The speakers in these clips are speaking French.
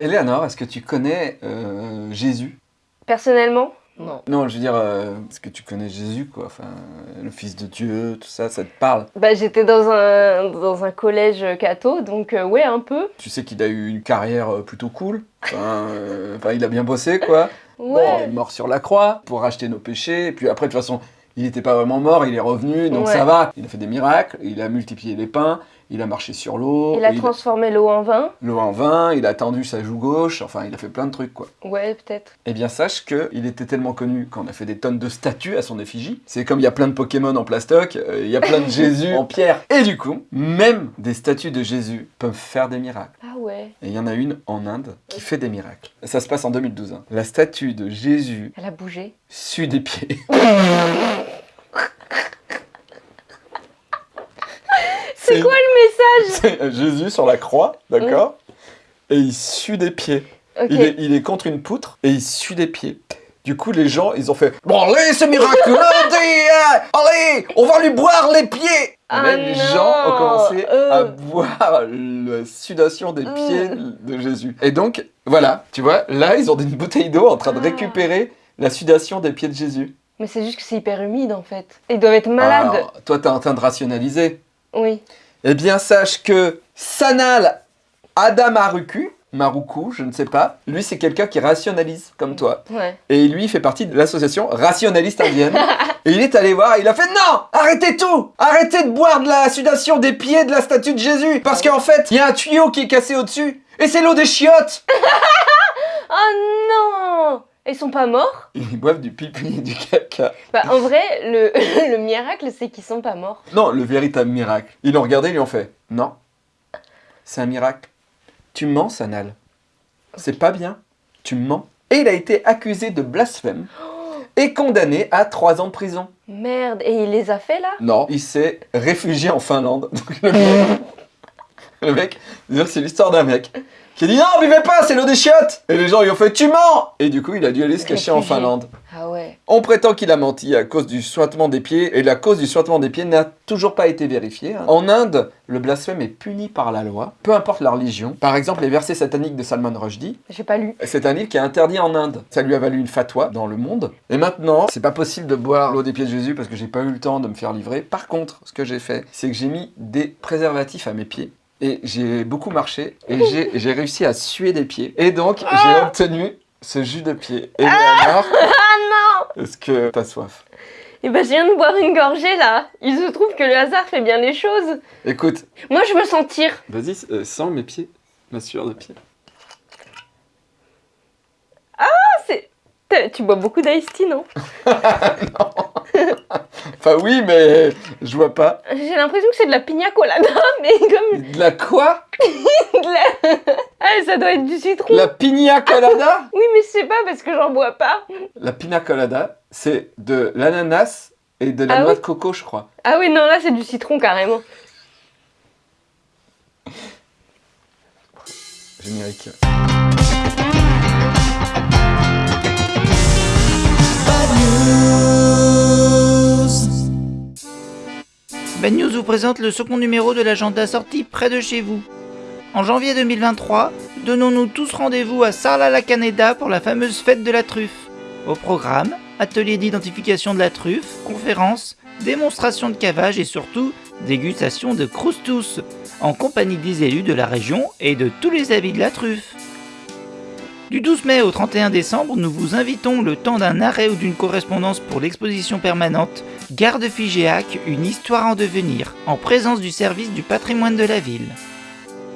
Eleanor, est-ce que tu connais euh, Jésus? Personnellement? Non. Non, je veux dire, euh, est-ce que tu connais Jésus, quoi Enfin, euh, le Fils de Dieu, tout ça, ça te parle? Bah j'étais dans un, dans un collège catho, donc euh, ouais, un peu. Tu sais qu'il a eu une carrière euh, plutôt cool enfin, euh, enfin, il a bien bossé, quoi. Bon, il est mort sur la croix pour racheter nos péchés. Et puis après, de toute façon, il n'était pas vraiment mort, il est revenu, donc Ouais. ça va. Il a fait des miracles, il a multiplié les pains, il a marché sur l'eau, Il a transformé l'eau en vin. l'eau en vin, il a tendu sa joue gauche, enfin, il a fait plein de trucs, quoi. Ouais, peut-être. Eh bien, sache qu'il était tellement connu qu'on a fait des tonnes de statues à son effigie. C'est comme il y a plein de Pokémon en plastoc, euh, il y a plein de Jésus en pierre. Et du coup, même des statues de Jésus peuvent faire des miracles. Ah ouais. Et il y en a une en Inde qui fait des miracles. Ça se passe en 2012. hein. La statue de Jésus Elle a bougé. sue des pieds. C'est quoi le message? C'est euh, Jésus sur la croix, d'accord? Et il sue des pieds. Il, est, il est contre une poutre et il sue des pieds. Du coup, les gens, ils ont fait Bon, allez, c'est miraculeux dis, Allez, on va lui boire les pieds Ah les gens ont commencé à euh. boire la sudation des Euh. pieds de Jésus. Et donc, voilà, tu vois, là, ils ont une bouteille d'eau en train de Ah. récupérer la sudation des pieds de Jésus. Mais c'est juste que c'est hyper humide en fait. Ils doivent être malades. Alors, toi, t'es en train de rationaliser. Oui. Eh bien, sache que Sanal Adamaruku, Maruku, je ne sais pas, lui, c'est quelqu'un qui rationalise comme toi. Ouais. Et lui, il fait partie de l'association rationaliste indienne. et il est allé voir, il a fait non Arrêtez tout Arrêtez de boire de la sudation des pieds de la statue de Jésus Parce qu'en fait, il y a un tuyau qui est cassé au-dessus et c'est l'eau des chiottes Oh non Ils sont pas morts? Ils boivent du pipi et du caca. Bah en vrai, le, le miracle c'est qu'ils sont pas morts. Non, le véritable miracle. Ils l'ont regardé, ils lui ont fait non. C'est un miracle. Tu mens, Sanal. C'est pas bien. Tu mens. Et il a été accusé de blasphème et condamné à 3 ans de prison. Merde, et il les a fait là? Non, il s'est réfugié en Finlande. Le mec, c'est l'histoire d'un mec qui a dit non, buvez pas, c'est l'eau des chiottes. Et les gens lui ont fait tu mens. Et du coup, il a dû aller se cacher en. Finlande. Ah ouais. On prétend qu'il a menti à cause du sointement des pieds, et la cause du sointement des pieds n'a toujours pas été vérifiée. hein. En Inde, le blasphème est puni par la loi, peu importe la religion. Par exemple, les versets sataniques de Salman Rushdie, J'ai pas lu. c'est un livre qui est interdit en Inde. Ça lui a valu une fatwa dans le monde. Et maintenant, c'est pas possible de boire l'eau des pieds de Jésus parce que j'ai pas eu le temps de me faire livrer. Par contre, ce que j'ai fait, c'est que j'ai mis des préservatifs à mes pieds. Et j'ai beaucoup marché et j'ai- j'ai réussi à suer des pieds. Et donc, j'ai obtenu ce jus de pied. Et alors, Ah non est-ce que t'as soif? Et bah je viens de boire une gorgée là. Il se trouve que le hasard fait bien les choses. Écoute, Moi je veux sentir. vas-y, euh, sens mes pieds, ma sueur de pied. C'est... T'as- Tu bois beaucoup d'ice tea, non Enfin oui, mais je vois pas. J'ai l'impression que c'est de la pina colada, mais comme De la quoi de la... Ah, ça doit être du citron. La pina colada Oui, mais je sais pas parce que j'en bois pas. La pina colada, c'est de l'ananas et de la Ah noix oui de coco, je crois. Ah oui, non, là c'est du citron carrément. Générique. Bad News vous présente le second numéro de l'agenda sorti près de chez vous. En janvier 2023, donnons-nous tous rendez-vous à Sarlat-la-Canéda pour la fameuse fête de la truffe. Au programme, atelier d'identification de la truffe, conférences, démonstration de cavage et surtout dégustation de croustous, en compagnie des élus de la région et de tous les avis de la truffe. Du 12 mai au 31 décembre, nous vous invitons le temps d'un arrêt ou d'une correspondance pour l'exposition permanente Garde Figéac, une histoire en devenir, en présence du service du patrimoine de la ville.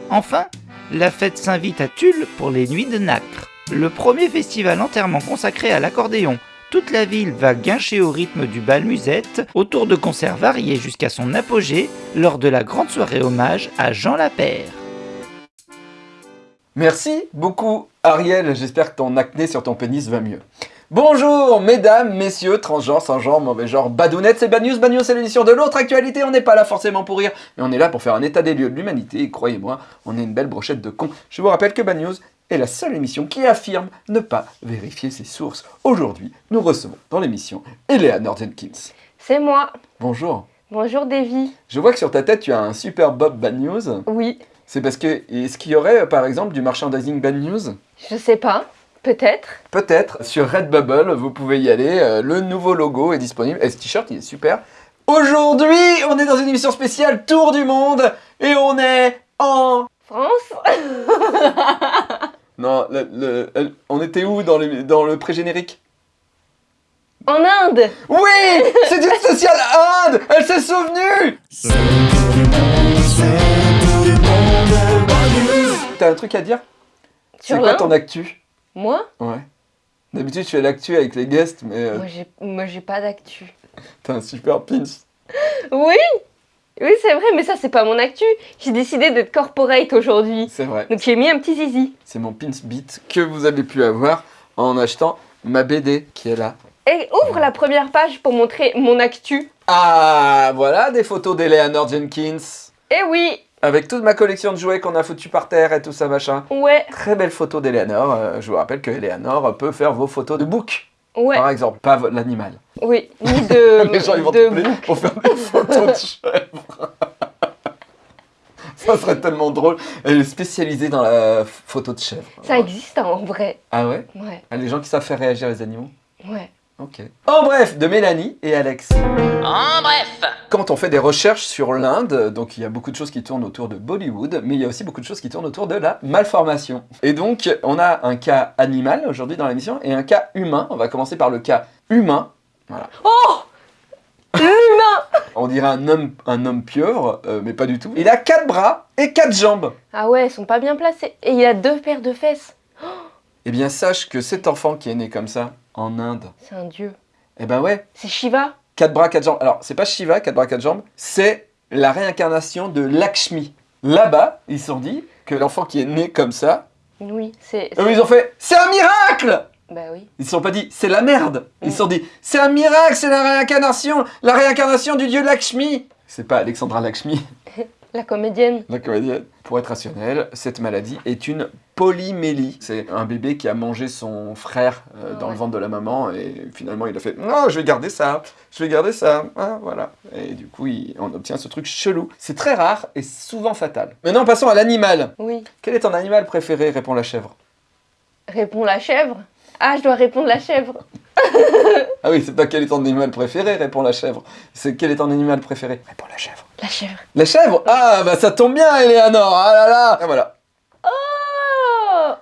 Enfin, la fête s'invite à Tulle pour les Nuits de Nacre, le premier festival entièrement consacré à l'accordéon. Toute la ville va guincher au rythme du bal musette, autour de concerts variés jusqu'à son apogée, lors de la grande soirée hommage à Jean Lapère. Merci beaucoup, Ariel. J'espère que ton acné sur ton pénis va mieux. Bonjour, mesdames, messieurs, transgenres, sans genre, mauvais genre, badounettes, c'est Bad News. Bad News, c'est l'édition de l'autre actualité. On n'est pas là forcément pour rire, mais on est là pour faire un état des lieux de l'humanité. Et croyez-moi, on est une belle brochette de cons. Je vous rappelle que Bad News est la seule émission qui affirme ne pas vérifier ses sources. Aujourd'hui, nous recevons dans l'émission Eleanor Jenkins. C'est moi. Bonjour. Bonjour Davy. Je vois que sur ta tête, tu as un super Bob Bad News. Oui. C'est parce que, est-ce qu'il y aurait, euh, par exemple, du merchandising Bad News? Je sais pas. Peut-être. Peut-être. Sur Redbubble, vous pouvez y aller. euh, le nouveau logo est disponible. Et ce t-shirt, il est super. Aujourd'hui, on est dans une émission spéciale Tour du Monde. Et on est en... France Non, le- le- elle- on était où dans le, dans le pré-générique? En Inde Oui C'est une spéciale Inde Elle s'est souvenue T'as un truc à dire? C'est quoi ton actu? Moi Ouais. D'habitude, tu fais l'actu avec les guests, mais euh, Moi, j'ai- pas d'actu. t'as un super pins. Oui Oui, c'est vrai, mais ça, c'est pas mon actu. J'ai décidé d'être corporate aujourd'hui. C'est vrai. Donc, j'ai mis un petit zizi. C'est mon pins beat que vous avez pu avoir en achetant ma BD qui est là. Et ouvre la première page pour montrer mon actu. Ah, voilà des photos d'Eleanor Jenkins. Eh oui Avec toute ma collection de jouets qu'on a foutu par terre et tout ça machin. Ouais, Très belle photo d'Eleanor. Euh, je vous rappelle que Eleanor peut faire vos photos de bouc, ouais, par exemple, pas l'animal. oui. Ni de. Les gens ils vont de pour faire des photos de chèvres. ça serait tellement drôle. Elle est spécialisée dans la photo de chèvre. Ça existe hein, en vrai. Ah ouais? Ouais, Ah, Les gens qui savent faire réagir les animaux? Ouais. Ok. En bref, de Mélanie et Alex. En bref Quand on fait des recherches sur l'Inde, donc il y a beaucoup de choses qui tournent autour de Bollywood, mais il y a aussi beaucoup de choses qui tournent autour de la malformation. Et donc, on a un cas animal aujourd'hui dans l'émission et un cas humain. On va commencer par le cas humain. Oh L'humain On dirait un homme, un homme pieuvre, euh, mais pas du tout. Il a quatre bras et quatre jambes. Ah ouais, ils sont pas bien placés. Et il a deux paires de fesses. Eh bien, sache que cet enfant qui est né comme ça, en Inde, C'est un dieu. eh ben ouais, C'est Shiva quatre bras, quatre jambes. Alors, c'est pas Shiva, quatre bras, quatre jambes, c'est la réincarnation de Lakshmi. Là-bas, ils se sont dit que l'enfant qui est né comme ça, Oui, c'est. ils ont fait C'est un miracle Bah oui. Ils se sont pas dit C'est la merde Ils se Mm. sont dit C'est un miracle, c'est la réincarnation La réincarnation du dieu Lakshmi C'est pas Alexandra Lakshmi, La comédienne. la comédienne. Pour être rationnel, cette maladie est une polymélie. C'est un bébé qui a mangé son frère euh, Ah dans le ventre de la maman et finalement il a fait Non, je vais garder ça, je vais garder ça. Ah, voilà. Et du coup, il- on obtient ce truc chelou. C'est très rare et souvent fatal. Maintenant, passons à l'animal. Oui. Quel est ton animal préféré répond la chèvre. Répond la chèvre? Ah, je dois répondre la chèvre. Ah oui, c'est pas quel est ton animal préféré, répond la chèvre. C'est quel est ton animal préféré, répond la chèvre. La chèvre. La chèvre? Ah, bah ça tombe bien, Eleanor Ah là là Ah voilà.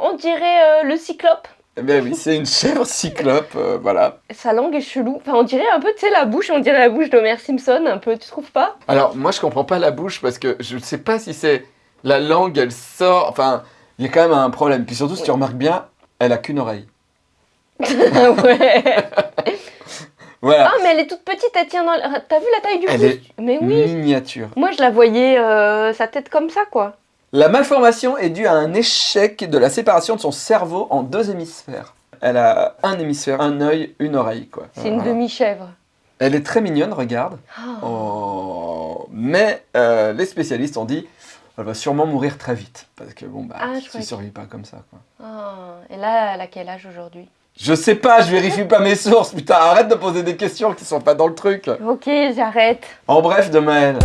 On dirait euh, le cyclope. Eh bien oui, c'est une chèvre cyclope, euh, voilà. Sa langue est chelou. Enfin, on dirait un peu, tu sais, la bouche, on dirait la bouche d'Homer Simpson, un peu, tu trouves pas? Alors, moi, je comprends pas la bouche parce que je ne sais pas si c'est la langue, elle sort. Enfin, il y a quand même un problème. Puis surtout, si tu remarques bien, elle a qu'une oreille. Ah ouais Voilà. Ah, mais elle est toute petite, elle tient dans... T'as vu la taille du Elle pouce est Mais oui Miniature. Moi, je la voyais, euh, sa tête comme ça, quoi. La malformation est due à un échec de la séparation de son cerveau en deux hémisphères. Elle a un hémisphère, un œil, une oreille, quoi. C'est une Voilà. demi-chèvre. Elle est très mignonne, regarde. Ah. Oh. Mais euh, les spécialistes ont dit elle va sûrement mourir très vite. Parce que bon, bah, Ah, tu que- survis pas comme ça. Quoi. Ah. Et là, elle a quel âge aujourd'hui? Je sais pas, je vérifie pas mes sources. Putain, arrête de poser des questions qui sont pas dans le truc. Ok, j'arrête. En bref, de Maël.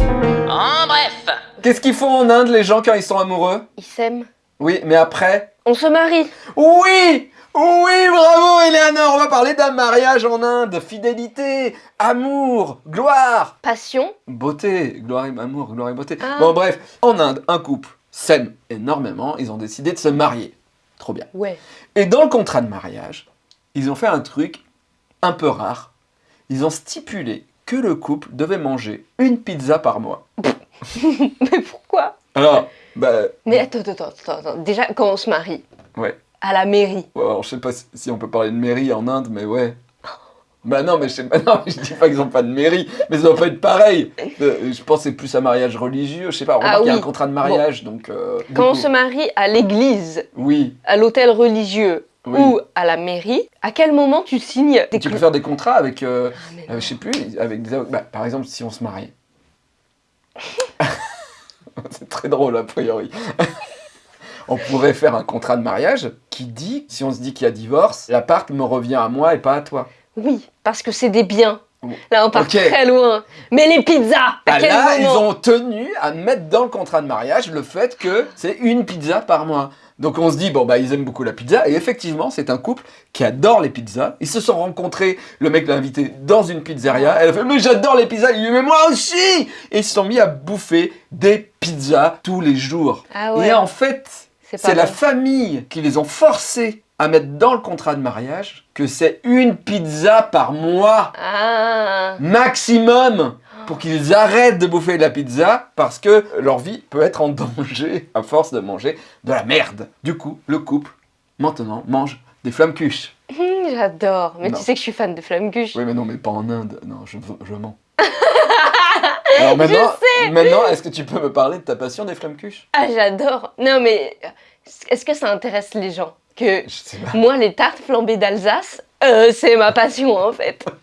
En bref Qu'est-ce qu'ils font en Inde, les gens, quand ils sont amoureux? Il s'aime. Oui, mais après? On se marie. Oui Oui, bravo, Eleanor On va parler d'un mariage en Inde. Fidélité, amour, gloire Passion. Beauté, gloire et amour, gloire et beauté. Ah. Bon bref, en Inde, un couple s'aime énormément, ils ont décidé de se marier. Trop bien. Ouais. Et dans le contrat de mariage, ils ont fait un truc un peu rare. Ils ont stipulé que le couple devait manger une pizza par mois. Mais pourquoi? Alors, bah, Mais attends, attends, attends, attends. Déjà, quand on se marie, ouais. à la mairie, Ouais, alors, je sais pas si- on peut parler de mairie en Inde, mais ouais. Bah non, mais je sais pas, non, mais je dis pas qu'ils ont pas de mairie, mais ça doit pas être pareil. Euh, Je pense que c'est plus un mariage religieux, je sais pas, on Ah y a un contrat de mariage, donc... euh, quand on coup, se marie à l'église, Oui, à l'hôtel religieux oui. ou à la mairie, à quel moment tu signes des tu peux faire des contrats avec, euh, Ah, euh, je sais plus, avec des... avocats. Bah, par exemple, si on se marie. c'est très drôle, a priori. on pourrait faire un contrat de mariage qui dit, si on se dit qu'il y a divorce, l'appart me revient à moi et pas à toi. Oui, parce que c'est des biens. Là, on part très loin. Mais les pizzas, à Bah quel là, ils ont tenu à mettre dans le contrat de mariage le fait que c'est une pizza par mois. Donc on se dit, bon bah ils aiment beaucoup la pizza, et effectivement c'est un couple qui adore les pizzas. Ils se sont rencontrés, le mec l'a invité dans une pizzeria, elle a fait, mais j'adore les pizzas, il lui dit, mais moi aussi! Et ils se sont mis à bouffer des pizzas tous les jours. Ah ouais, Et en fait, c'est la famille qui les ont forcés à mettre dans le contrat de mariage que c'est une pizza par mois. Ah, maximum pour qu'ils arrêtent de bouffer de la pizza parce que leur vie peut être en danger à force de manger de la merde. Du coup, le couple, maintenant, mange des flammes cuches. hum, j'adore. Mais Non. tu sais que je suis fan de flamme cuche. Oui, mais non, mais pas en Inde. Non, je, je mens. Alors maintenant, maintenant est-ce que tu peux me parler de ta passion des flammes cuches? Ah, j'adore. Non, mais est-ce que ça intéresse les gens que Je sais pas. moi, les tartes flambées d'Alsace, euh, c'est ma passion en fait.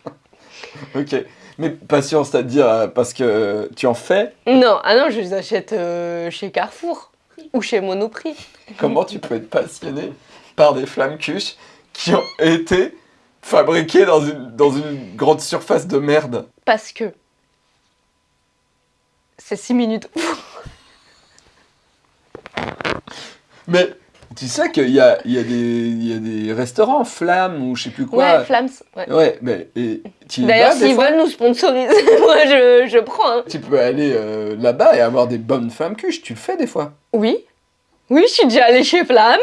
Ok. Mais passion, c'est-à-dire euh, parce que tu en fais Non, ah non, je les achète euh, chez Carrefour ou chez Monoprix. Comment tu peux être passionné par des flammes cuches qui ont été fabriquées dans une, dans une grande surface de merde? Parce que c'est 6 minutes. Mais tu sais qu'il y a, il y, a des- il y a des restaurants flammes ou je sais plus quoi. ouais, Flams. ouais. Ouais, mais et, tu y D'ailleurs, s'ils veulent nous sponsoriser, moi je, je prends. hein. Tu peux aller euh, là-bas et avoir des bonnes flammes cuches. Tu le fais des fois. Oui. Oui, je suis déjà allée chez Flams.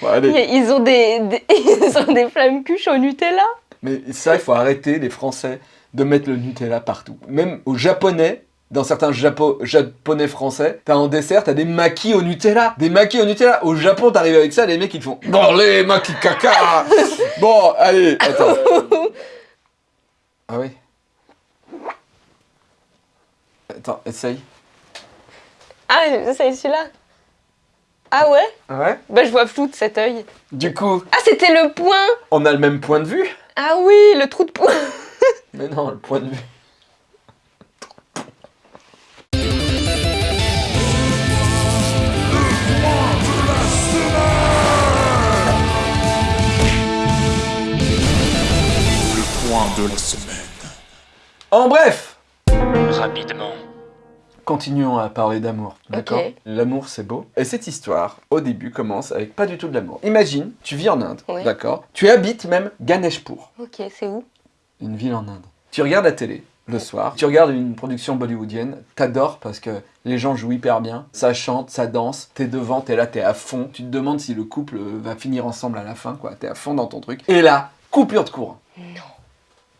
Bon, allez. Et Ils ont des, des- ils ont des flammes cuches au Nutella. Mais ça, il faut arrêter, les Français, de mettre le Nutella partout. Même aux Japonais, dans certains Japo- Japonais français, t'as en dessert, t'as des maquis au Nutella. Des maquis au Nutella. Au Japon, t'arrives avec ça, les mecs, ils te font Bon, les maquis caca Bon, allez, attends. Ah oui Attends, essaye. Ah, c'est celui-là. Ah ouais? Ouais Bah je vois flou de cet œil. Du coup, Ah, c'était le point on a le même point de vue? Ah oui, le trou de poing Mais non, le point de vue. De la semaine. En bref Rapidement. Continuons à parler d'amour, d'accord. L'amour, c'est beau. Et cette histoire, au début, commence avec pas du tout de l'amour. Imagine, tu vis en Inde, Oui. d'accord Tu habites même Ganeshpur, Ok, c'est où? Une ville en Inde. Tu regardes la télé le soir, tu regardes une production bollywoodienne, t'adores parce que les gens jouent hyper bien, ça chante, ça danse, t'es devant, t'es là, t'es à fond. Tu te demandes si le couple va finir ensemble à la fin, quoi. T'es à fond dans ton truc. Et là, coupure de courant. Non.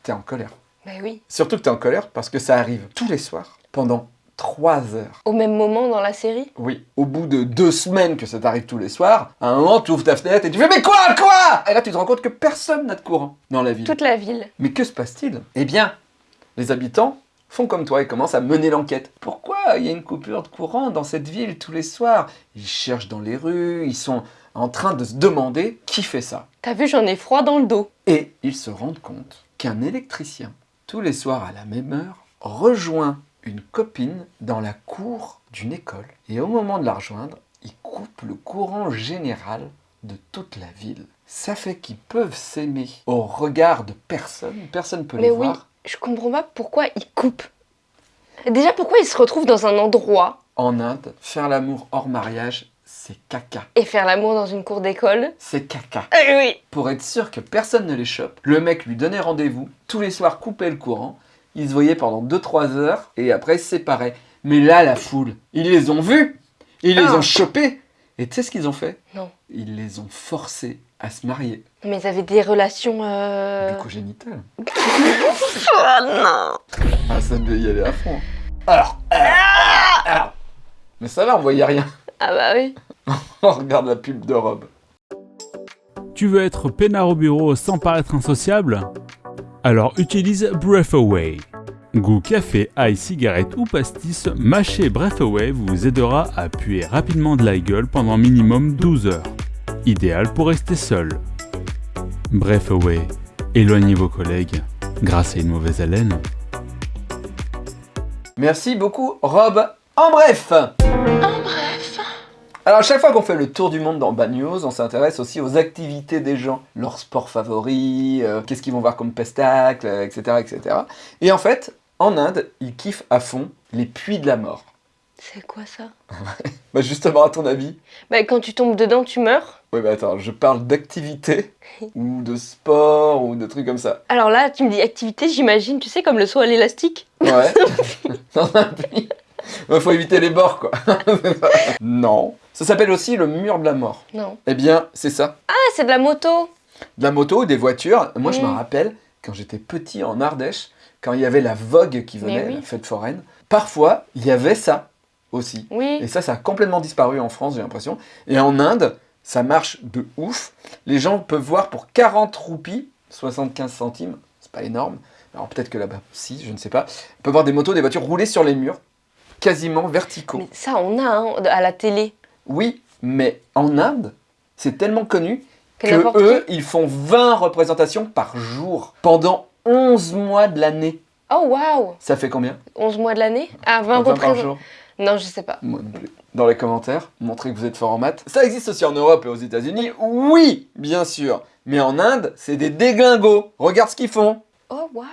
T'es en colère. Bah oui. Surtout que t'es en colère parce que ça arrive tous les soirs, pendant 3 heures. Au même moment dans la série? Oui, au bout de deux semaines que ça t'arrive tous les soirs, à un moment, tu ouvres ta fenêtre et tu fais Mais quoi, quoi? Et là, tu te rends compte que personne n'a de courant dans la ville. Toute la ville. Mais que se passe-t-il? Eh bien, les habitants font comme toi et commencent à mener l'enquête. Pourquoi il y a une coupure de courant dans cette ville tous les soirs? Ils cherchent dans les rues, ils sont en train de se demander qui fait ça. T'as vu, j'en ai froid dans le dos. Et ils se rendent compte qu'un électricien, tous les soirs à la même heure, rejoint une copine dans la cour d'une école. Et au moment de la rejoindre, il coupe le courant général de toute la ville. Ça fait qu'ils peuvent s'aimer au regard de personne, personne ne peut Mais les oui, voir. je comprends pas pourquoi ils coupent. Déjà, pourquoi ils se retrouvent dans un endroit En Inde, faire l'amour hors mariage, c'est caca. et faire l'amour dans une cour d'école C'est caca. Eh oui Pour être sûr que personne ne les chope, le mec lui donnait rendez-vous, tous les soirs coupait le courant, ils se voyaient pendant 2-3 heures et après se séparaient. Mais là, la foule, ils les ont vus, ils les Ah. ont chopés. Et tu sais ce qu'ils ont fait? Non. Ils les ont forcés à se marier. Mais ils avaient des relations... Euh... Bucogénitales. Oh non Ah, ça devait y aller à fond. Alors, alors, alors. Mais ça va, on voyait rien. Ah bah oui. On regarde la pub de Rob. Tu veux être peinard au bureau sans paraître insociable? Alors utilise Breath Away. Goût café, ail, cigarette ou pastis, mâcher Breath Away vous aidera à puer rapidement de la gueule pendant minimum 12 heures. Idéal pour rester seul. Breath Away, éloignez vos collègues grâce à une mauvaise haleine. Merci beaucoup, Rob. En bref, Alors, à chaque fois qu'on fait le tour du monde dans Bad News, on s'intéresse aussi aux activités des gens, leurs sports favoris, euh, qu'est-ce qu'ils vont voir comme pestacle, euh, etc., etc. Et en fait, en Inde, ils kiffent à fond les puits de la mort. C'est quoi ça? Bah justement, à ton avis? Bah quand tu tombes dedans, tu meurs? Oui, mais attends, je parle d'activité ou de sport ou de trucs comme ça. Alors là, tu me dis activité, j'imagine, tu sais, comme le saut à l'élastique? Ouais. Dans un puits. Il faut éviter les bords, quoi. non. Ça s'appelle aussi le mur de la mort. Non. Eh bien, c'est ça. Ah, c'est de la moto. De la moto, des voitures. Moi, je me Mm. rappelle, quand j'étais petit en Ardèche, quand il y avait la Vogue qui venait, oui. la fête foraine, parfois, il y avait ça aussi. Oui. Et ça, ça a complètement disparu en France, j'ai l'impression. Et en Inde, ça marche de ouf. Les gens peuvent voir pour 40 roupies, 75 centimes, c'est pas énorme. Alors peut-être que là-bas, si, je ne sais pas. On peut voir des motos, des voitures rouler sur les murs, quasiment verticaux. Mais ça, on a hein, à la télé. Oui, mais en Inde, c'est tellement connu Que eux, ils font 20 représentations par jour pendant 11 mois de l'année. Oh waouh Ça fait combien? 11 mois de l'année? Ah, 20 20 par jour Non, je sais pas. Moi non plus. Dans les commentaires, montrez que vous êtes fort en maths. Ça existe aussi en Europe et aux États-Unis, oui, bien sûr. Mais en Inde, c'est des déglingos. Regarde ce qu'ils font. Oh waouh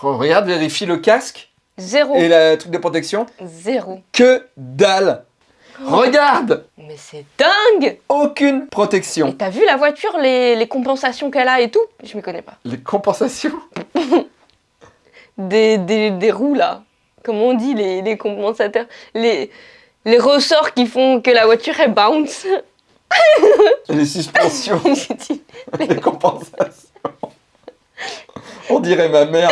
Re- Regarde, vérifie le casque Zéro. et le truc de protection. Zéro. Que dalle. Regarde, Mais c'est dingue aucune Et protection. t'as vu la voiture, les, les compensations qu'elle a et tout? Je m'y connais pas. Les compensations? Des, des, des roues là. Comment on dit les, les compensateurs les, les ressorts qui font que la voiture elle bounce. Les suspensions. Dit, les compensations. On dirait ma mère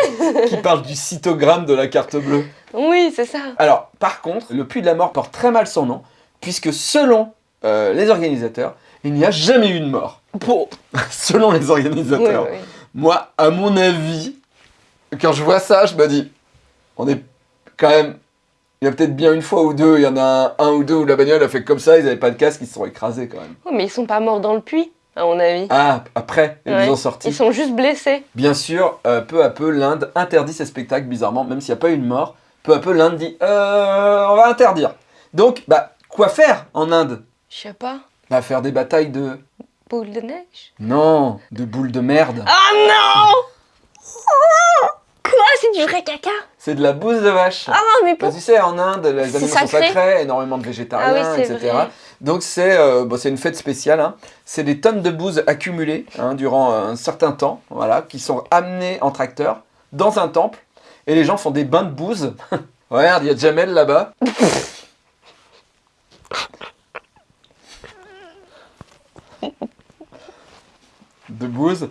qui parle du cytogramme de la carte bleue. oui, c'est ça. Alors, par contre, le puits de la mort porte très mal son nom, puisque selon euh, les organisateurs, il n'y a jamais eu de mort. Bon. selon les organisateurs. oui. Moi, à mon avis, quand je vois ça, je me dis, on est quand même... Il y a peut-être bien une fois ou deux, il y en a un, un ou deux où la bagnole a fait comme ça, ils n'avaient pas de casque, ils se sont écrasés quand même. Oh, mais ils sont pas morts dans le puits, à mon avis. Ah, après, ils Ouais. ont sortis. Ils sont juste blessés. Bien sûr, euh, peu à peu, l'Inde interdit ces spectacles, bizarrement, même s'il n'y a pas eu de mort. Peu à peu, l'Inde dit euh, on va interdire. Donc, bah, quoi faire en Inde? Je sais pas. Bah, faire des batailles de. Boule de neige? Non, de boules de merde. Ah non Quoi C'est du vrai caca? C'est de la bouse de vache. Ah mais Bah, pour... tu sais, en Inde, les animaux sont sacré. sacrés, énormément de végétariens, Ah oui, etc. vrai. Donc, c'est euh, bon, c'est une fête spéciale. hein. C'est des tonnes de bouse accumulées hein, durant un certain temps, voilà, qui sont amenées en tracteur dans un temple. Et les gens font des bains de bouse. Regarde, il y a Jamel là-bas. de bouse.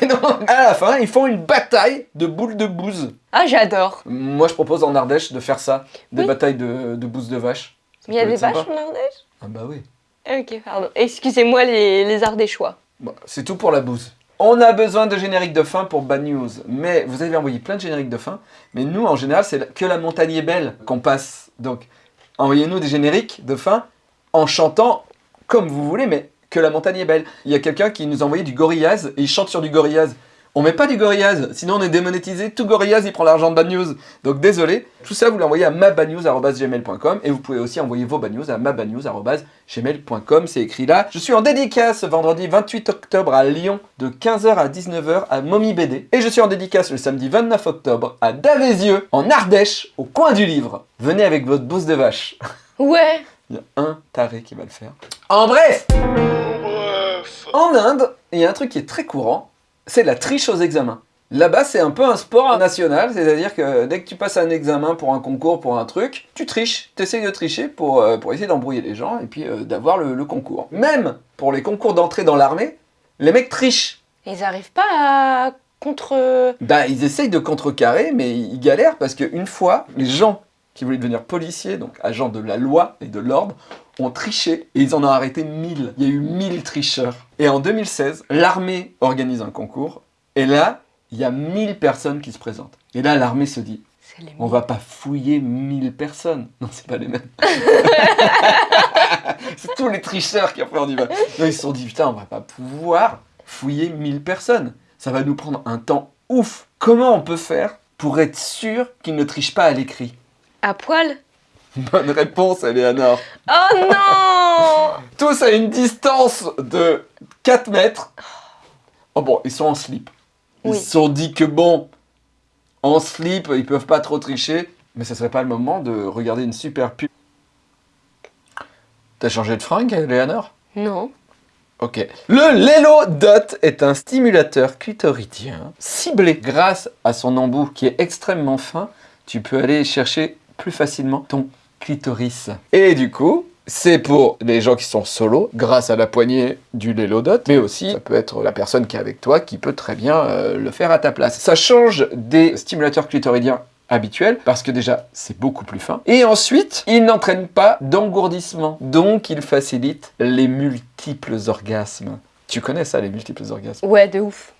Et donc, à la fin, ils font une bataille de boules de bouse. Ah j'adore. Moi, je propose en Ardèche de faire ça, des Oui. batailles de, de bouse de vache. Mais il y a des sympa. vaches en Ardèche? Ah bah oui. Ok, pardon. Excusez-moi les, les Ardéchois. Bon, c'est tout pour la bouse. On a besoin de génériques de fin pour Bad News, mais vous avez envoyé plein de génériques de fin, mais nous, en général, c'est que la montagne est belle qu'on passe. Donc, envoyez-nous des génériques de fin en chantant comme vous voulez, mais que la montagne est belle. Il y a quelqu'un qui nous a envoyé du Gorillaz, et il chante sur du Gorillaz. On met pas du Gorillaz, sinon on est démonétisé. Tout Gorillaz, il prend l'argent de Bad News. Donc désolé, tout ça, vous l'envoyez à mabadnews.gmail.com et vous pouvez aussi envoyer vos bad news à mabadnews.gmail.com. C'est écrit là. Je suis en dédicace vendredi 28 octobre à Lyon de 15h à 19h à Mommy BD. Et je suis en dédicace le samedi 29 octobre à Davézieux, en Ardèche, au coin du livre. Venez avec votre bouse de vache. Ouais. Il y a un taré qui va le faire. En bref En Inde, il y a un truc qui est très courant, c'est la triche aux examens. Là-bas, c'est un peu un sport national, c'est-à-dire que dès que tu passes un examen pour un concours, pour un truc, tu triches, tu essayes de tricher pour, euh, pour essayer d'embrouiller les gens et puis euh, d'avoir le, le concours. Même pour les concours d'entrée dans l'armée, les mecs trichent. Ils arrivent pas à contre. Bah, ils essayent de contrecarrer, mais ils galèrent parce qu'une fois, les gens qui voulaient devenir policiers, donc agents de la loi et de l'ordre, ont triché et ils en ont arrêté 1000. Il y a eu 1000 tricheurs. Et en 2016, l'armée organise un concours et là, il y a 1000 personnes qui se présentent. Et là, l'armée se dit, on va pas fouiller 1000 personnes. Non, c'est pas les mêmes. c'est tous les tricheurs qui ont fait du mal. Non, ils se sont dit, putain, on va pas pouvoir fouiller 1000 personnes. Ça va nous prendre un temps ouf. Comment on peut faire pour être sûr qu'ils ne trichent pas à l'écrit? À poil Bonne réponse, Eleanor. Oh non Tous à une distance de 4 mètres. Oh bon, ils sont en slip. Ils Oui. se sont dit que bon, en slip, ils peuvent pas trop tricher, mais ce serait pas le moment de regarder une super pub. T'as changé de fringue, Eleanor? Non. Ok. Le Lelo Dot est un stimulateur clitoridien ciblé. Grâce à son embout qui est extrêmement fin, tu peux aller chercher plus facilement ton clitoris. Et du coup, c'est pour les gens qui sont solo, grâce à la poignée du Lelo Dot, mais aussi ça peut être la personne qui est avec toi qui peut très bien euh, le faire à ta place. Ça change des stimulateurs clitoridiens habituels parce que déjà c'est beaucoup plus fin et ensuite il n'entraîne pas d'engourdissement donc il facilite les multiples orgasmes tu connais ça les multiples orgasmes? Ouais, de ouf.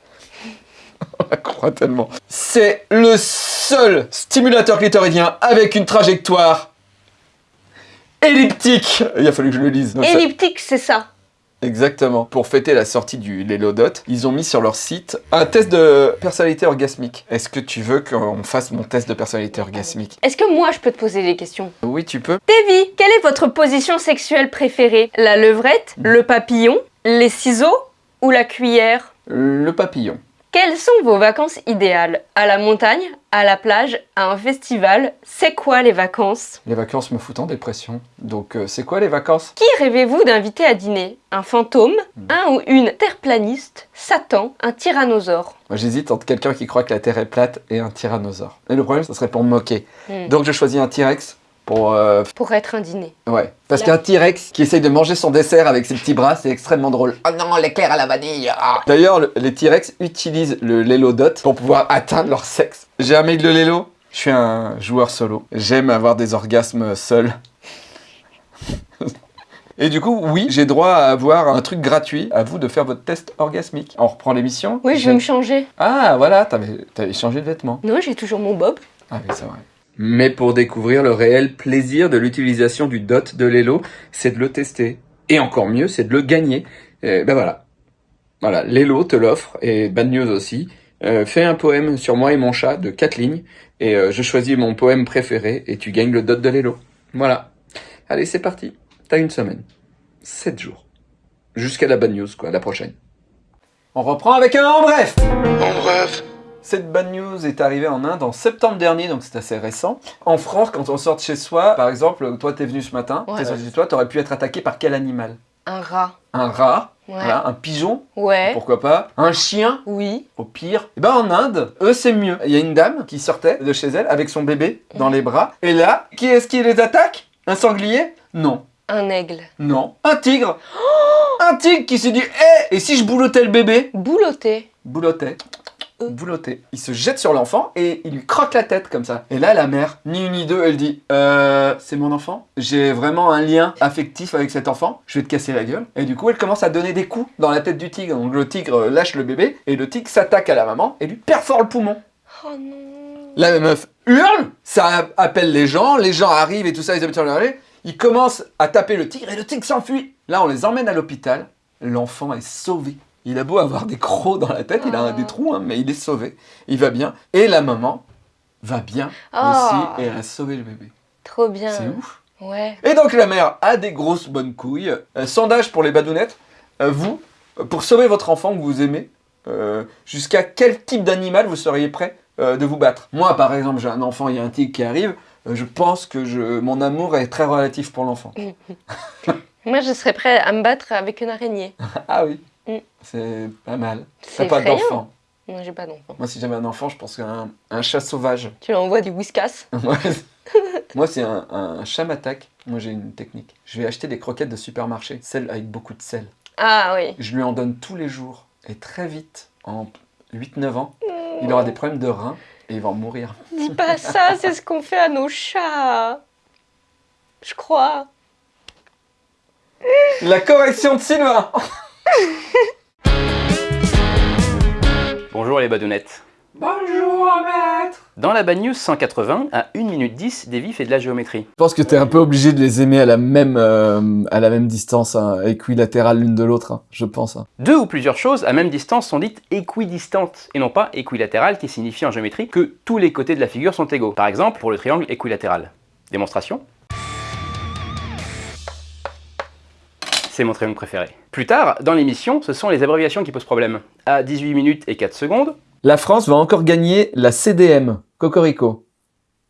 tellement c'est le seul stimulateur clitoridien avec une trajectoire elliptique il a fallu que je le lise Donc Elliptique, c'est ça. Exactement. Pour fêter la sortie du Lelodot, ils ont mis sur leur site un test de personnalité orgasmique. Est-ce que tu veux qu'on fasse mon test de personnalité orgasmique? Est-ce que moi je peux te poser des questions? Oui, tu peux. Davy, quelle est votre position sexuelle préférée? La levrette, le papillon, les ciseaux ou la cuillère? Le papillon. Quelles sont vos vacances idéales? À la montagne À la plage À un festival? C'est quoi les vacances? Les vacances me foutent en dépression. Donc, euh, c'est quoi les vacances? Qui rêvez-vous d'inviter à dîner? Un fantôme? Un ou une terreplaniste Satan? Un tyrannosaure? Moi, j'hésite entre quelqu'un qui croit que la Terre est plate et un tyrannosaure. Et le problème, ça serait pour me moquer. Hmm. Donc, je choisis un T-Rex pour... euh, Pour être un dîner. Ouais. Parce qu'un T-Rex qui essaye de manger son dessert avec ses petits bras, c'est extrêmement drôle. Oh non, l'éclair à la vanille ah. D'ailleurs, le- les T-Rex utilisent le Lelo Dot pour pouvoir atteindre leur sexe. J'ai un mec de Lelo, je suis un joueur solo. J'aime avoir des orgasmes seul. Et du coup, oui, j'ai droit à avoir un truc gratuit. À vous de faire votre test orgasmique. On reprend l'émission Oui, je vais me changer. Ah, voilà, t'avais t'avais changé de vêtements. Non, j'ai toujours mon bob. Ah oui, c'est vrai. Mais pour découvrir le réel plaisir de l'utilisation du dot de Lelo, c'est de le tester. Et encore mieux, c'est de le gagner. Et ben voilà. Voilà, Lelo te l'offre, et Bad News aussi. Euh, fais un poème sur moi et mon chat de 4 lignes, et euh, je choisis mon poème préféré, et tu gagnes le dot de Lelo. Voilà. Allez, c'est parti. T'as une semaine. 7 jours. Jusqu'à la Bad News, quoi, la prochaine. On reprend avec un en bref En bref, Cette bad news est arrivée en Inde en septembre dernier, donc c'est assez récent. En France, quand on sort de chez soi, par exemple, toi t'es venu ce matin, Ouais. t'es sorti de chez toi, t'aurais pu être attaqué par quel animal? Un rat. Un rat, Ouais. voilà, un pigeon, Ouais. pourquoi pas, un chien, Oui. au pire. Et ben en Inde, eux c'est mieux. Il y a une dame qui sortait de chez elle avec son bébé dans les bras, et là, qui est-ce qui les attaque? Un sanglier? Non. Un aigle. Non. Un tigre Un tigre qui s'est dit Hé Et si je boulottais le bébé? Boulotté. Boulottait. Euh. Boulotté. Il se jette sur l'enfant et il lui croque la tête comme ça. Et là, la mère, ni une ni deux, elle dit Euh, c'est mon enfant. J'ai vraiment un lien affectif avec cet enfant. Je vais te casser la gueule. Et du coup, elle commence à donner des coups dans la tête du tigre. Donc le tigre lâche le bébé et le tigre s'attaque à la maman et lui perfore le poumon. Oh non. La meuf hurle, ça appelle les gens, les gens arrivent et tout ça, ils habitent sur le. Ils commencent à taper le tigre et le tigre s'enfuit. Là, on les emmène à l'hôpital. L'enfant est sauvé. Il a beau avoir des crocs dans la tête, il a un- Ah. des trous, hein, mais il est sauvé. Il va bien. Et la maman va bien Ah. aussi et elle a sauvé le bébé. Trop bien. C'est ouf. Ouais. Et donc la mère a des grosses bonnes couilles. Euh, sondage pour les badounettes. Euh, vous, pour sauver votre enfant que vous aimez, euh, jusqu'à quel type d'animal vous seriez prêt euh, de vous battre? Moi, par exemple, j'ai un enfant, il y a un tigre qui arrive. euh, je pense que je, mon amour est très relatif pour l'enfant. Moi, je serais prêt à me battre avec une araignée. Ah oui, Mm. c'est pas mal. T'as pas d'enfant. Non, j'ai pas d'enfant. Moi, si j'avais un enfant, je pense qu'un un chat sauvage. Tu l'envoies du whiskas. Moi, c'est un, un chat m'attaque. Moi, j'ai une technique. Je vais acheter des croquettes de supermarché, celles avec beaucoup de sel. Ah oui. Je lui en donne tous les jours. Et très vite, en 8-9 ans, il aura des problèmes de reins et il va en mourir. Dis pas ça, c'est ce qu'on fait à nos chats. Je crois. La correction de Sylvain Bonjour les badounettes. Bonjour, maître Dans la Bad News 180, à 1 minute 10, Davy fait de la géométrie. Je pense que t'es un peu obligé de les aimer à la même, euh, à la même distance, hein, équilatérale l'une de l'autre, hein, je pense. hein. Deux ou plusieurs choses à même distance sont dites équidistantes, et non pas équilatérales qui signifie en géométrie que tous les côtés de la figure sont égaux. Par exemple, pour le triangle équilatéral. Démonstration C'est mon triangle préféré. Plus tard, dans l'émission, ce sont les abréviations qui posent problème. À 18 minutes et 4 secondes, La France va encore gagner la CDM. Cocorico.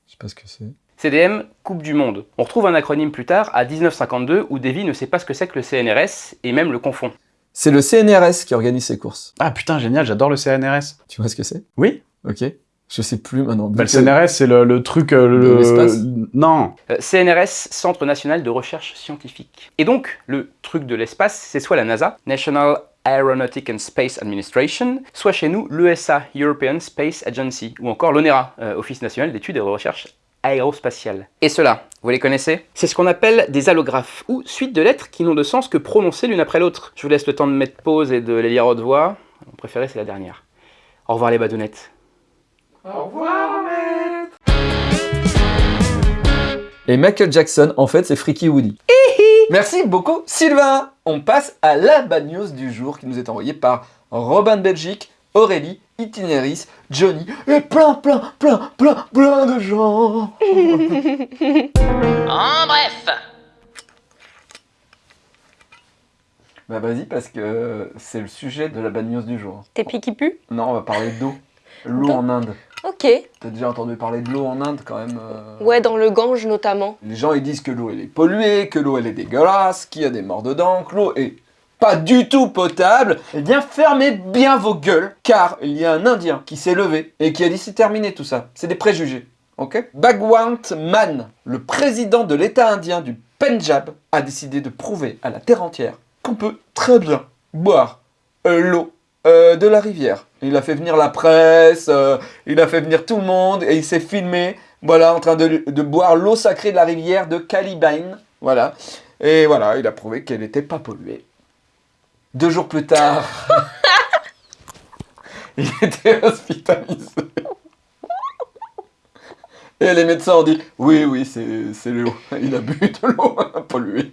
Je sais pas ce que c'est. CDM, Coupe du Monde. On retrouve un acronyme plus tard, à 1952, où Davy ne sait pas ce que c'est que le CNRS, et même le confond. C'est le CNRS qui organise ces courses. Ah putain, génial, j'adore le CNRS. Tu vois ce que c'est? Oui Ok. Je sais plus maintenant. bah, Le CNRS, c'est le, le truc... euh, De le... l'espace Non Euh, CNRS, Centre National de Recherche Scientifique. Et donc, le truc de l'espace, c'est soit la NASA, National Aeronautic and Space Administration, soit chez nous l'ESA, European Space Agency, ou encore l'ONERA, euh, Office National d'Études et de Recherche Aérospatiale. Et cela, vous les connaissez? C'est ce qu'on appelle des allographes, ou suite de lettres qui n'ont de sens que prononcées l'une après l'autre. Je vous laisse le temps de mettre pause et de les lire haute voix. Mon préféré, c'est la dernière. Au revoir les badounettes. Et Michael Jackson, en fait, c'est Freaky Woody. Merci beaucoup, Sylvain. On passe à la bad news du jour qui nous est envoyée par Robin de Belgique, Aurélie, Itinéris, Johnny et plein, plein, plein, plein, plein de gens. En bref, Bah vas-y, parce que c'est le sujet de la bad news du jour. T'es pieds qui puent Non, on va parler d'eau. L'eau en Inde. Ok. T'as déjà entendu parler de l'eau en Inde quand même euh, Ouais, dans le Gange notamment. Les gens ils disent que l'eau elle est polluée, que l'eau elle est dégueulasse, qu'il y a des morts dedans, que l'eau est pas du tout potable. Eh bien fermez bien vos gueules, car il y a un Indien qui s'est levé et qui a dit c'est terminé tout ça. C'est des préjugés. Ok? Bhagwant Mann, le président de l'État indien du Punjab, a décidé de prouver à la terre entière qu'on peut très bien boire euh, l'eau euh, de la rivière. Il a fait venir la presse, euh, il a fait venir tout le monde et il s'est filmé, voilà, en train de, boire l'eau sacrée de la rivière de Caliban. Voilà. Et voilà, il a prouvé qu'elle n'était pas polluée. Deux jours plus tard, il était hospitalisé. Et les médecins ont dit Oui, oui, c'est l'eau. Il a bu de l'eau polluée.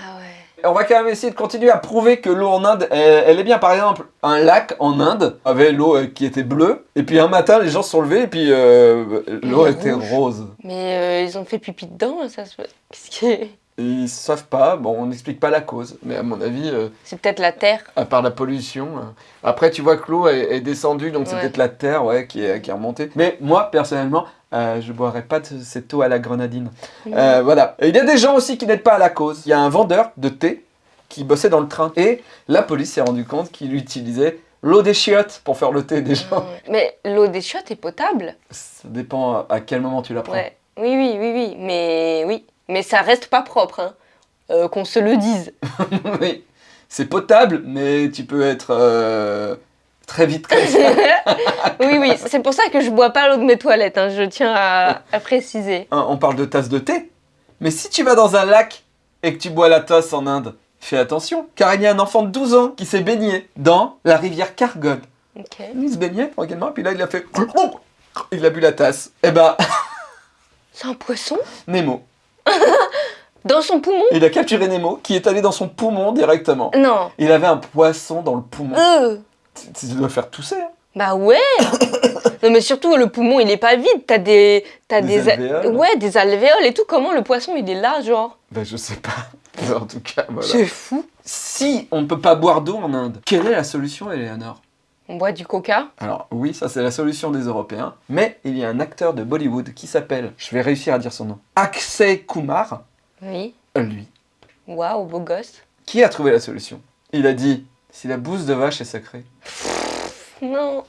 Ah ouais. On va quand même essayer de continuer à prouver que l'eau en Inde, elle, elle est bien. Par exemple, un lac en Inde avait l'eau euh, qui était bleue. Et puis un matin, les gens se sont levés et puis euh, l'eau était rouge. rose. Mais euh, ils ont fait pipi dedans, ça se Qu'est-ce Ils savent pas. Bon, on n'explique pas la cause. Mais à mon avis, euh, C'est peut-être la terre. à part la pollution. euh, Après, tu vois que l'eau est, est descendue, donc c'est peut-être la terre ouais, qui, est, qui est remontée. Mais moi, personnellement, euh, je boirais pas de cette eau à la grenadine. Euh, voilà. Et il y a des gens aussi qui n'aident pas à la cause. Il y a un vendeur de thé qui bossait dans le train. Et la police s'est rendu compte qu'il utilisait l'eau des chiottes pour faire le thé des gens. Mais l'eau des chiottes est potable. Ça dépend à quel moment tu la prends. Ouais. Oui, oui, oui, oui. Mais oui. Mais ça reste pas propre, hein. Euh, Qu'on se le dise. oui. C'est potable, mais tu peux être très vite comme ça. oui, oui. C'est pour ça que je bois pas l'eau de mes toilettes, hein. Je tiens à, à préciser. Hein, On parle de tasse de thé. Mais si tu vas dans un lac et que tu bois la tasse en Inde, fais attention, car il y a un enfant de 12 ans qui s'est baigné dans la rivière Kargon. Ok. Il se baignait tranquillement, et puis là il a fait... Il a bu la tasse. Eh ben, C'est un poisson? Nemo. Dans son poumon? Il a capturé Nemo, qui est allé dans son poumon directement. Non. Il avait un poisson dans le poumon. Euh. Tu dois faire tousser. hein. Bah ouais Non mais surtout le poumon il est pas vide, t'as des... T'as Des alvéoles. Ouais, des alvéoles et tout, comment le poisson il est là genre? Ben je sais pas. Mais en tout cas, voilà. C'est fou Si on ne peut pas boire d'eau en Inde, quelle est la solution, Eleanor? On boit du coca Alors oui, ça c'est la solution des Européens, mais il y a un acteur de Bollywood qui s'appelle, je vais réussir à dire son nom, Akshay Kumar, Oui. lui, Waouh, beau gosse. qui a trouvé la solution? Il a dit, si la bouse de vache est sacrée, Non.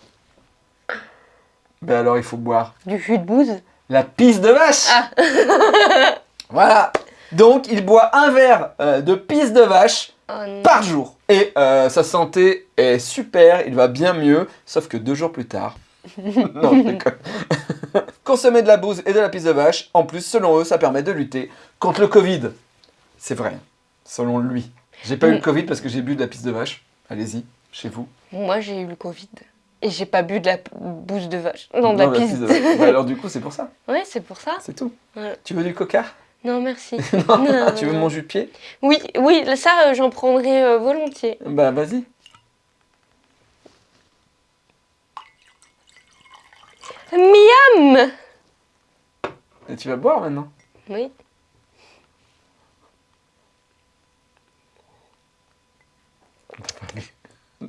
ben alors il faut boire Du jus de bouse? La pisse de vache Ah. Voilà Donc il boit un verre euh, de pisse de vache Oh par jour. Et euh, sa santé est super, il va bien mieux, sauf que deux jours plus tard. non, je déconne. Consommer de la bouse et de la pisse de vache, en plus, selon eux, ça permet de lutter contre le Covid. C'est vrai, selon lui. J'ai pas eu le Mm. Covid parce que j'ai bu de la pisse de vache. Allez-y, chez vous. Moi j'ai eu le Covid. Et j'ai pas bu de la bouse de vache. Non, de la Non, pisse. de vache. Bah, alors du coup, c'est pour ça, ouais, c'est pour ça. c'est tout. Tu veux du coca? Non, merci. Non, Non, Tu veux mon jus de pied? Oui, oui, ça euh, j'en prendrai euh, volontiers. Bah vas-y. Miam Et tu vas boire maintenant? Oui.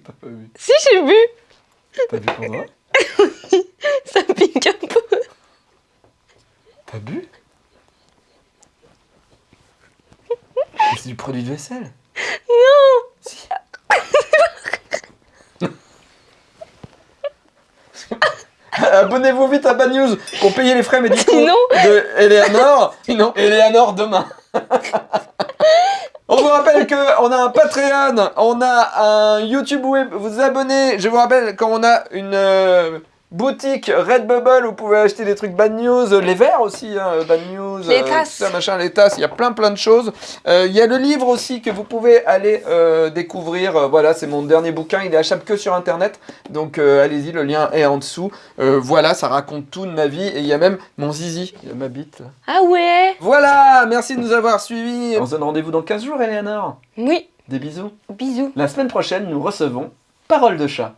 T'as pas vu Si, j'ai vu. T'as vu pour moi Ça pique un peu. T'as bu C'est du produit de vaisselle Non. Si. Abonnez-vous vite à Bad News pour payer les frais médicaux Sinon- de Eleanor. Sinon, Eleanor demain. On vous rappelle qu'on a un Patreon, on a un YouTube Web, vous abonnez. Je vous rappelle quand on a une euh, boutique Redbubble, vous pouvez acheter des trucs Bad News, les verres aussi, hein, Bad News, Les euh, tasses. tout ça, machin, les tasses, il y a plein plein de choses. Euh, Il y a le livre aussi que vous pouvez aller euh, découvrir. Euh, voilà, c'est mon dernier bouquin, il est achetable que sur internet. Donc euh, allez-y, le lien est en dessous. Euh, voilà, ça raconte tout de ma vie. Et il y a même mon zizi, il y a ma bite. là. Ah ouais. Voilà, merci de nous avoir suivis. On se donne rendez-vous dans 15 jours, Eleanor. Oui. Des bisous. Bisous. La semaine prochaine, nous recevons Parole de chat.